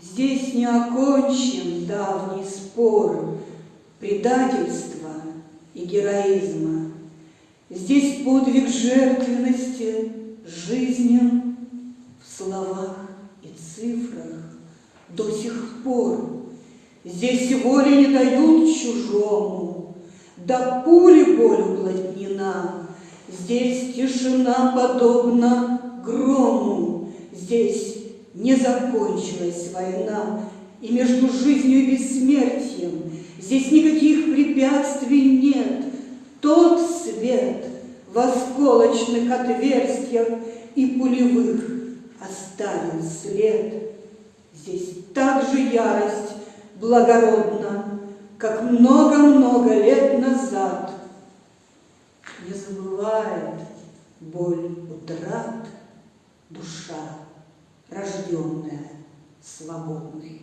Здесь не окончен давний спор Предательства и героизма. Здесь подвиг жертвенности жизнен В словах и цифрах до сих пор. Здесь воли не дают чужому, До пули боль уплотнена. Здесь тишина подобна грому, Здесь не закончилась война, И между жизнью и бессмертием Здесь никаких препятствий нет. Тот свет в осколочных отверстиях И пулевых оставил след. Здесь также ярость благородна, Как много-много лет назад. Не забывает боль утрат душа, рожденная свободной.